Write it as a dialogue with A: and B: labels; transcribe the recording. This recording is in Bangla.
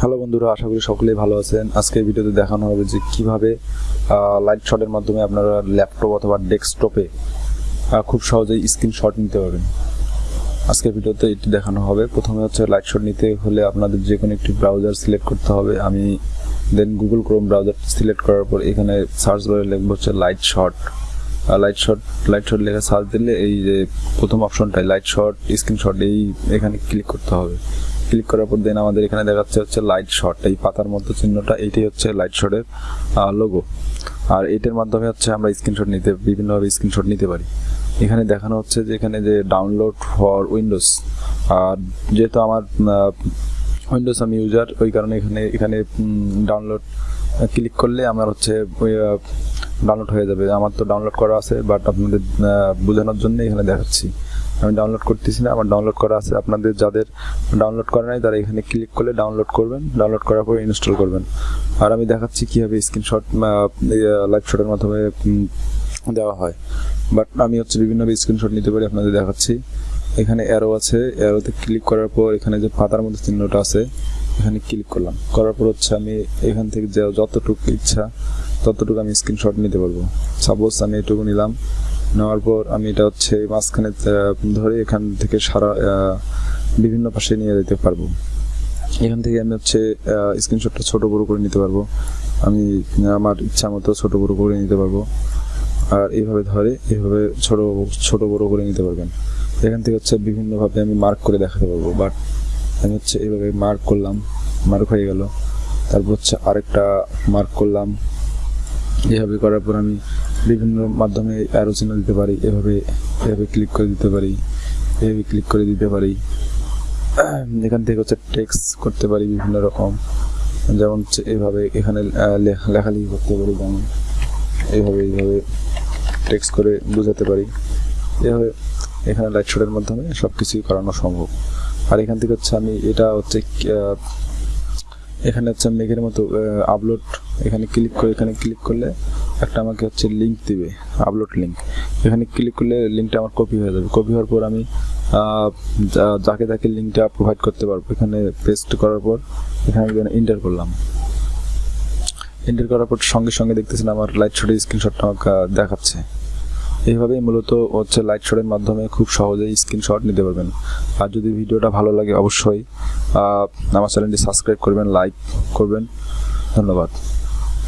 A: হ্যালো বন্ধুরা, আশা করি সকলেই ভালো আছেন। আজকের ভিডিওতে দেখানো হবে যে কীভাবে লাইট শটের মাধ্যমে আপনারা ল্যাপটপ অথবা ডেস্কটপে খুব সহজেই স্ক্রিনশট নিতে পারবেন। আজকের ভিডিওতে এটি দেখানো হবে। প্রথমে হচ্ছে লাইট শট নিতে হলে আপনাদের যে কোনো একটি ব্রাউজার সিলেক্ট করতে হবে। আমি then Google Chrome browser select করার পর এখানে সার্চ বারে লিখব হচ্ছে light shot light shot light shot লেখা সার্চ দিলে এই যে প্রথম অপশনটাই লাইট শট স্ক্রিনশট এই এখানে ক্লিক করতে হবে। ক্লিক করার পর দেন আমাদের এখানে দেখাচ্ছে হচ্ছে লাইট শট এই পাতার মতো চিহ্নটা এইটাই হচ্ছে লাইট শটের লোগো আর এটার মাধ্যমে হচ্ছে আমরা স্ক্রিনশট নিতে বিভিন্নভাবে স্ক্রিনশট নিতে পারি। এখানে দেখানো হচ্ছে যে এখানে যে ডাউনলোড ফর উইন্ডোজ আর যেহেতু আমার উইন্ডোজ আমি ইউজার ওই কারণে এখানে এখানে ডাউনলোড ক্লিক করলে আমার হচ্ছে ডাউনলোড হয়ে যাবে। আমার তো ডাউনলোড করা আছে বাট আপনাদের বোঝানোর জন্য এখানে দেখাচ্ছি। আমি ডাউনলোড করতেছি না, আমার ডাউনলোড করা আছে। আপনাদের যাদের ডাউনলোড করা নাই, তারা এখানে ক্লিক করলে ডাউনলোড করবেন। ডাউনলোড করার পর ইনস্টল করবেন। আর আমি দেখাচ্ছি কীভাবে স্ক্রিনশট লাইভ শটের মাধ্যমে দেওয়া হয়। বাট আমি হচ্ছে বিভিন্নভাবে স্ক্রিনশট নিতে পারি, আপনাদের দেখাচ্ছি। এখানে অ্যারো আছে। অ্যারোতে ক্লিক করার পর এখানে যে পাতার মধ্যে চিহ্নটা আছে, এখানে ক্লিক করলাম। করার পর হচ্ছে আমি এখান থেকে যতটুকু ইচ্ছা, ততটুকু আমি স্ক্রিনশট নিতে পারব। সাপোজ আমি এটুকু নিলাম। নেওয়ার পর আমি এটা হচ্ছে মাঝখানে ধরে এখান থেকে সারা বিভিন্ন পাশে নিয়ে যেতে পারব। এখান থেকে আমি হচ্ছে স্ক্রিনশটটা ছোট বড় করে নিতে পারব। আমি, আমার ইচ্ছা মতো ছোট বড় করে নিতে পারব। আর এইভাবে ধরে, এইভাবে ছোট ছোট বড় করে নিতে পারবেন। এখান থেকে হচ্ছে বিভিন্নভাবে আমি মার্ক করে দেখাতে পারব। বাট আমি হচ্ছে এইভাবে মার্ক করলাম মার্ক হয়ে গেল। তারপর হচ্ছে আরেকটা মার্ক করলাম। এভাবে করার পর আমি বিভিন্ন মাধ্যমে অ্যারো চিহ্ন দিতে পারি, এভাবে এভাবে ক্লিক করে দিতে পারি, এভাবে ক্লিক করে দিতে পারি। এখান থেকে হচ্ছে টেক্সট করতে পারি বিভিন্ন রকম। যেমন এভাবে এখানে লেখালেখি করতে পারি, যেমন এইভাবে এইভাবে টেক্সট করে বোঝাতে পারি। এভাবে এখানে লাইট শটের মাধ্যমে সব কিছুই করানো সম্ভব। আর এখান থেকে হচ্ছে আমি এটা হচ্ছে এখানে হচ্ছে মেঘের মতো আপলোড এখানে ক্লিক করে, এখানে ক্লিক করলে একটা আমাকে হচ্ছে লিঙ্ক দিবে আপলোড লিঙ্ক এখানে ক্লিক করলে লিঙ্কটা আমার কপি হয়ে যাবে। কপি হওয়ার পর আমি যাকে যাকে লিঙ্কটা প্রোভাইড করতে পারব। এখানে পেস্ট করার পর এখানে ইন্টার করলাম। এন্টার করার পর সঙ্গে সঙ্গে দেখতেছেন আমার লাইট শটের স্ক্রিনশটটা আমাকে দেখাচ্ছে। এইভাবেই মূলত হচ্ছে লাইট শটের মাধ্যমে খুব সহজেই স্ক্রিনশট নিতে পারবেন। আর যদি ভিডিওটা ভালো লাগে অবশ্যই আমার চ্যানেলটি সাবস্ক্রাইব করবেন লাইক করবেন। ধন্যবাদ।